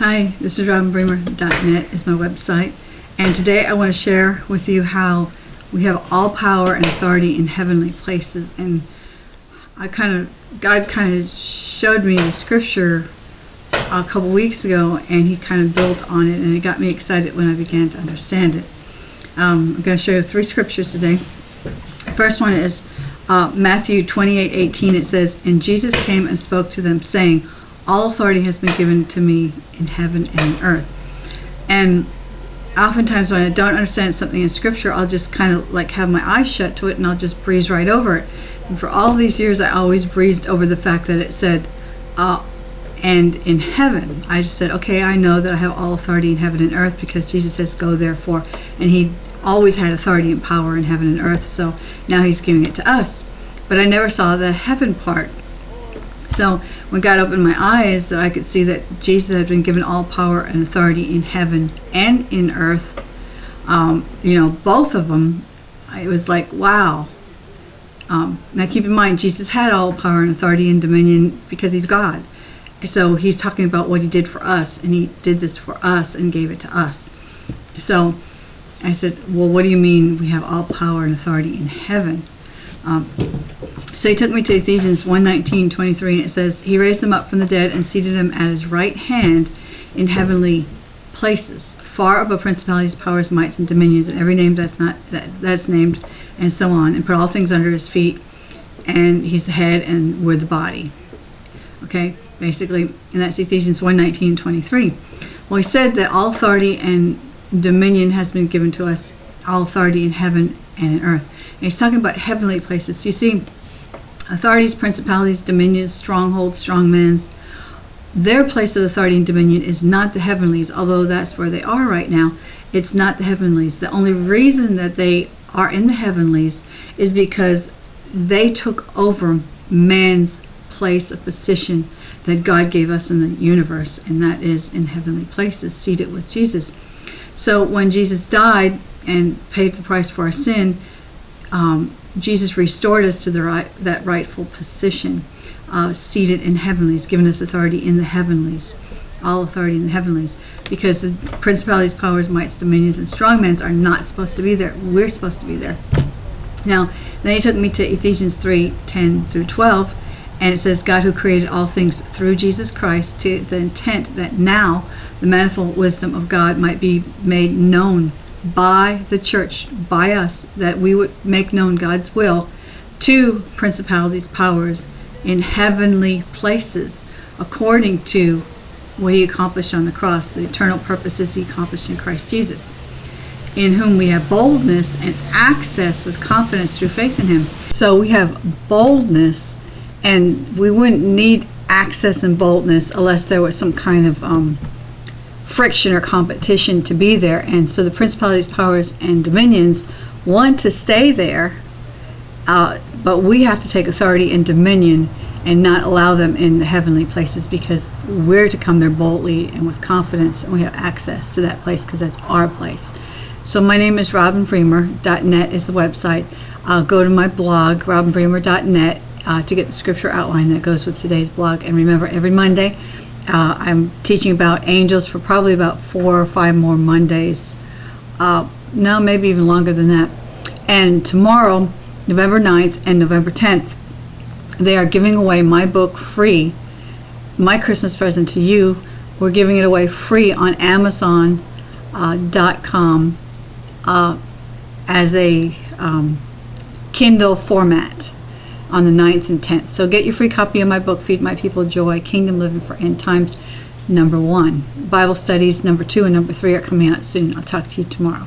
Hi, this is RobinBremer.net is my website, and today I want to share with you how we have all power and authority in heavenly places. And I kind of, God kind of showed me the scripture a couple weeks ago, and He kind of built on it, and it got me excited when I began to understand it. Um, I'm going to show you three scriptures today. First one is uh, Matthew 28:18. It says, "And Jesus came and spoke to them, saying." All authority has been given to me in heaven and in earth. And oftentimes when I don't understand something in scripture, I'll just kind of like have my eyes shut to it and I'll just breeze right over it. And for all these years, I always breezed over the fact that it said, uh, and in heaven. I just said, okay, I know that I have all authority in heaven and earth because Jesus says, go therefore. And he always had authority and power in heaven and earth, so now he's giving it to us. But I never saw the heaven part. So when God opened my eyes, that I could see that Jesus had been given all power and authority in heaven and in earth. Um, you know, both of them. It was like, wow. Um, now keep in mind, Jesus had all power and authority and dominion because he's God. So he's talking about what he did for us, and he did this for us and gave it to us. So I said, well, what do you mean we have all power and authority in heaven? Um, so he took me to Ephesians 1:19, 23, and it says, He raised him up from the dead and seated him at his right hand in heavenly places, far above principalities, powers, mights, and dominions, and every name that's not that, that's named, and so on, and put all things under his feet. And he's the head, and we're the body. Okay, basically, and that's Ephesians 1:19, 23. Well, he said that all authority and dominion has been given to us, all authority in heaven and in earth. And he's talking about heavenly places. You see, authorities, principalities, dominions, strongholds, strongmen, their place of authority and dominion is not the heavenlies, although that's where they are right now. It's not the heavenlies. The only reason that they are in the heavenlies is because they took over man's place of position that God gave us in the universe, and that is in heavenly places, seated with Jesus. So when Jesus died and paid the price for our sin, um, Jesus restored us to the right, that rightful position, uh, seated in heavenlies, given us authority in the heavenlies, all authority in the heavenlies, because the principalities, powers, mights, dominions, and strongmen are not supposed to be there. We're supposed to be there. Now, then he took me to Ephesians 3 10 through 12, and it says, God who created all things through Jesus Christ to the intent that now the manifold wisdom of God might be made known by the church, by us, that we would make known God's will to principalities, powers in heavenly places, according to what he accomplished on the cross, the eternal purposes he accomplished in Christ Jesus, in whom we have boldness and access with confidence through faith in him. So we have boldness, and we wouldn't need access and boldness unless there was some kind of um, friction or competition to be there. And so the principalities, powers, and dominions want to stay there, uh, but we have to take authority and dominion and not allow them in the heavenly places because we're to come there boldly and with confidence, and we have access to that place because that's our place. So my name is robinbremer.net is the website. Uh, go to my blog, robinbremer.net, uh, to get the scripture outline that goes with today's blog. And remember, every Monday, uh, I'm teaching about angels for probably about four or five more Mondays. Uh, no, maybe even longer than that. And tomorrow, November 9th and November 10th, they are giving away my book free, my Christmas present to you. We're giving it away free on Amazon.com uh, uh, as a um, Kindle format on the 9th and 10th. So get your free copy of my book, Feed My People Joy, Kingdom Living for End Times, number one. Bible studies, number two and number three are coming out soon. I'll talk to you tomorrow.